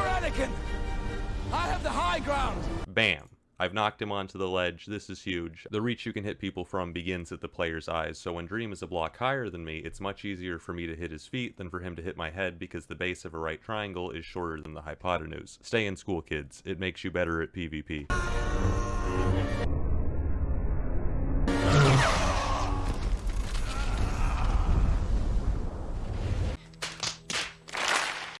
Anakin! I have the high ground! Bam. I've knocked him onto the ledge, this is huge. The reach you can hit people from begins at the player's eyes, so when Dream is a block higher than me, it's much easier for me to hit his feet than for him to hit my head because the base of a right triangle is shorter than the hypotenuse. Stay in school kids, it makes you better at PvP.